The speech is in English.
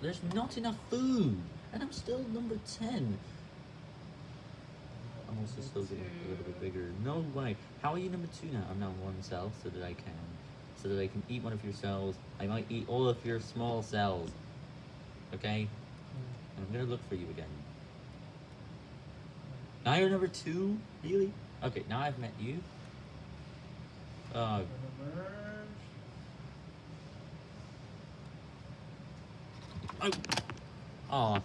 There's not enough food, and I'm still number 10. I'm also still getting a little bit bigger. No way. How are you number 2 now? I'm now one cell so that I can. So that I can eat one of your cells. I might eat all of your small cells. Okay? And I'm gonna look for you again. Now you're number 2? Really? Okay, now I've met you. Uh, oh. Aw.